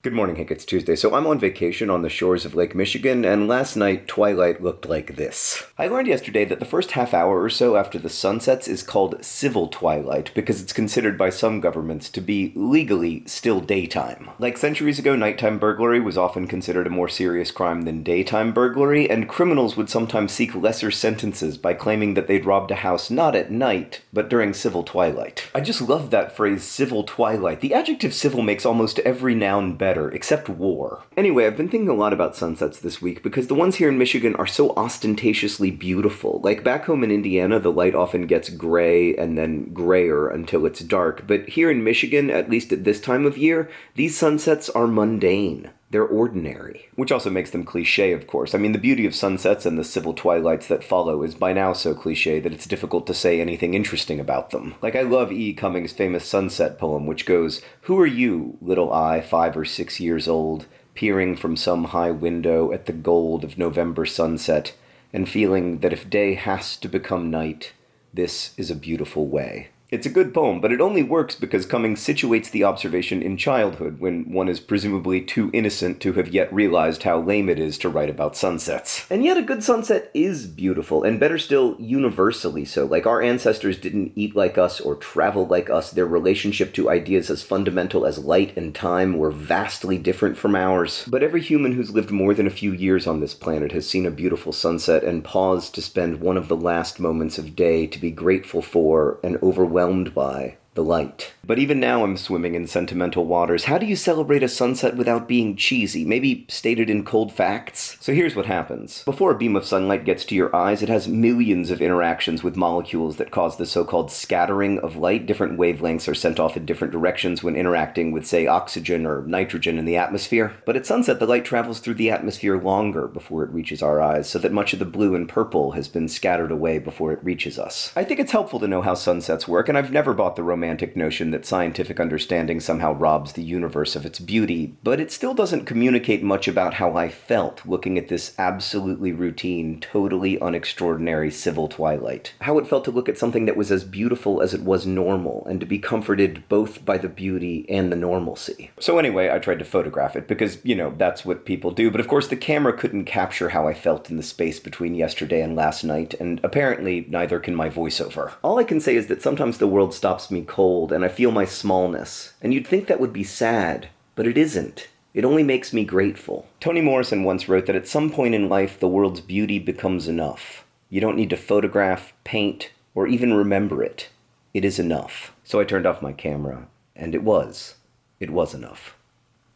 Good morning, Hank. It's Tuesday. So I'm on vacation on the shores of Lake Michigan, and last night twilight looked like this. I learned yesterday that the first half hour or so after the sun sets is called civil twilight because it's considered by some governments to be legally still daytime. Like centuries ago, nighttime burglary was often considered a more serious crime than daytime burglary, and criminals would sometimes seek lesser sentences by claiming that they'd robbed a house not at night, but during civil twilight. I just love that phrase, civil twilight. The adjective civil makes almost every noun better better, except war. Anyway, I've been thinking a lot about sunsets this week because the ones here in Michigan are so ostentatiously beautiful. Like back home in Indiana, the light often gets gray and then grayer until it's dark, but here in Michigan, at least at this time of year, these sunsets are mundane. They're ordinary. Which also makes them cliche, of course. I mean, the beauty of sunsets and the civil twilights that follow is by now so cliche that it's difficult to say anything interesting about them. Like, I love E. Cummings' famous sunset poem, which goes, Who are you, little I, five or six years old, peering from some high window at the gold of November sunset, and feeling that if day has to become night, this is a beautiful way. It's a good poem, but it only works because Cummings situates the observation in childhood, when one is presumably too innocent to have yet realized how lame it is to write about sunsets. And yet a good sunset is beautiful, and better still, universally so. Like our ancestors didn't eat like us or travel like us, their relationship to ideas as fundamental as light and time were vastly different from ours. But every human who's lived more than a few years on this planet has seen a beautiful sunset and paused to spend one of the last moments of day to be grateful for and overwhelmed overwhelmed by the light. But even now I'm swimming in sentimental waters. How do you celebrate a sunset without being cheesy? Maybe stated in cold facts? So here's what happens. Before a beam of sunlight gets to your eyes, it has millions of interactions with molecules that cause the so-called scattering of light. Different wavelengths are sent off in different directions when interacting with, say, oxygen or nitrogen in the atmosphere. But at sunset, the light travels through the atmosphere longer before it reaches our eyes, so that much of the blue and purple has been scattered away before it reaches us. I think it's helpful to know how sunsets work, and I've never bought the romantic notion that scientific understanding somehow robs the universe of its beauty, but it still doesn't communicate much about how I felt looking at this absolutely routine, totally unextraordinary civil twilight. How it felt to look at something that was as beautiful as it was normal, and to be comforted both by the beauty and the normalcy. So anyway, I tried to photograph it, because, you know, that's what people do, but of course the camera couldn't capture how I felt in the space between yesterday and last night, and apparently neither can my voiceover. All I can say is that sometimes the world stops me cold, and I feel my smallness. And you'd think that would be sad, but it isn't. It only makes me grateful. Toni Morrison once wrote that at some point in life, the world's beauty becomes enough. You don't need to photograph, paint, or even remember it. It is enough. So I turned off my camera, and it was. It was enough.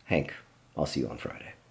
Hank, I'll see you on Friday.